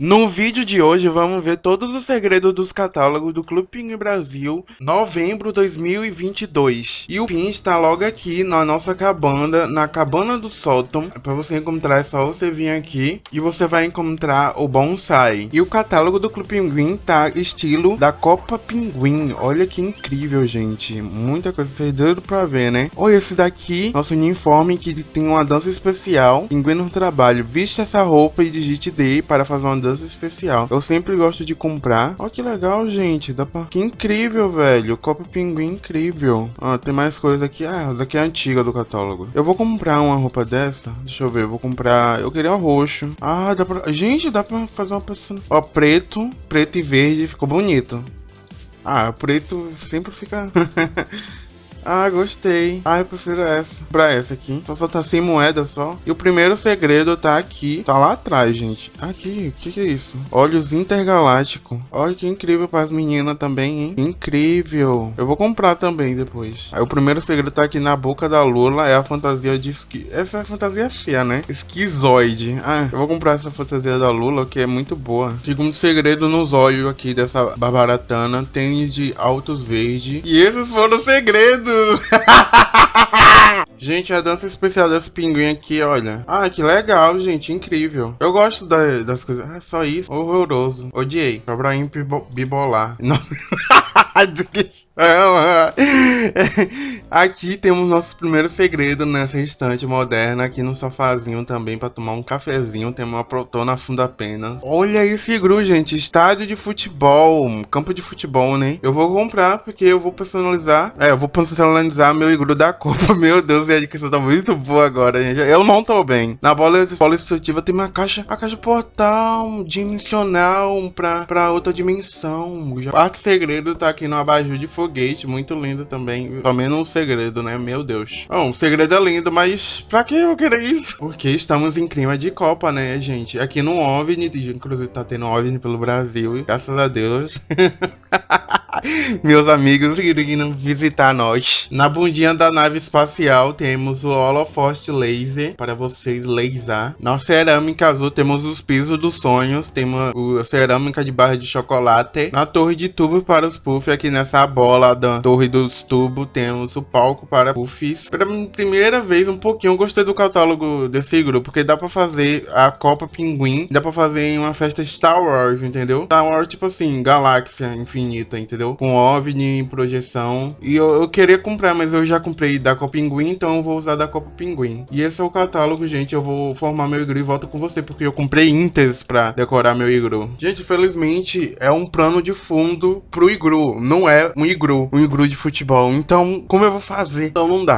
No vídeo de hoje vamos ver todos os segredos dos catálogos do Clube Pinguim Brasil, novembro 2022. E o pin está logo aqui na nossa cabana, na cabana do sótão. Para você encontrar é só você vir aqui e você vai encontrar o bonsai. E o catálogo do Clube Pinguim tá estilo da Copa Pinguim. Olha que incrível, gente. Muita coisa, vocês doido pra ver, né? Olha esse daqui, nosso uniforme que tem uma dança especial. Pinguim no trabalho. Viste essa roupa e digite D para fazer uma dança dança especial. Eu sempre gosto de comprar. Olha que legal, gente. Dá pra... Que incrível, velho. Copo pinguim incrível. Ah, tem mais coisa aqui. Ah, daqui é antiga do catálogo. Eu vou comprar uma roupa dessa. Deixa eu ver. Eu vou comprar... Eu queria o roxo. Ah, dá pra... Gente, dá pra fazer uma pessoa... Ó, preto. Preto e verde. Ficou bonito. Ah, preto sempre fica... Ah, gostei. Ah, eu prefiro essa. Pra essa aqui. Só, só tá sem moeda só. E o primeiro segredo tá aqui. Tá lá atrás, gente. Aqui. O que, que é isso? Olhos intergalácticos. Olha que incrível pras meninas também, hein? Incrível. Eu vou comprar também depois. Aí o primeiro segredo tá aqui na boca da Lula. É a fantasia de esqui... Essa é a fantasia feia, né? Esquizoide. Ah, eu vou comprar essa fantasia da Lula, que é muito boa. Segundo segredo nos olhos aqui dessa barbaratana. Tem de altos verde. E esses foram os segredos. gente, a dança especial desse pinguim aqui, olha. Ah, que legal, gente. Incrível. Eu gosto da, das coisas. Ah, só isso. Horroroso. Odiei. Abraham bibolar. Não. Aqui temos nosso primeiro segredo nessa estante moderna, aqui no sofazinho também para tomar um cafezinho, tem uma protona fundo apenas. Olha esse gru, gente, estádio de futebol, campo de futebol, né? Eu vou comprar porque eu vou personalizar, é, eu vou personalizar meu igru da Copa. Meu Deus, a educação tá muito boa agora, gente. Eu não tô bem. Na bola, bola esportiva tem uma caixa, a caixa portal dimensional pra, pra outra dimensão. O quarto segredo tá aqui no abajur de foguete, muito lindo também. Também um segredo, né? Meu Deus. Bom, o segredo é lindo, mas pra que eu querer isso? Porque estamos em clima de Copa, né, gente? Aqui no OVNI, inclusive tá tendo OVNI pelo Brasil, graças a Deus. Meus amigos queriam visitar nós. Na bundinha da nave espacial temos o holofote laser para vocês laser. Na cerâmica azul temos os pisos dos sonhos. Temos a cerâmica de barra de chocolate. Na torre de tubo para os puffs, aqui nessa bola da torre dos tubos, temos o palco para puffs. Pela primeira vez, um pouquinho, eu gostei do catálogo desse grupo, porque dá para fazer a Copa Pinguim. Dá para fazer uma festa Star Wars, entendeu? Star Wars, tipo assim, galáxia infinita, entendeu? Com OVNI, projeção. E eu, eu queria comprar, mas eu já comprei da Copa Pinguim, então eu vou usar da Copa Pinguim. E esse é o catálogo, gente. Eu vou formar meu igru e volto com você, porque eu comprei Inters pra decorar meu igru. Gente, felizmente é um plano de fundo pro igru. Não é um igru, um igru de futebol. Então, como eu vou fazer? Então não dá.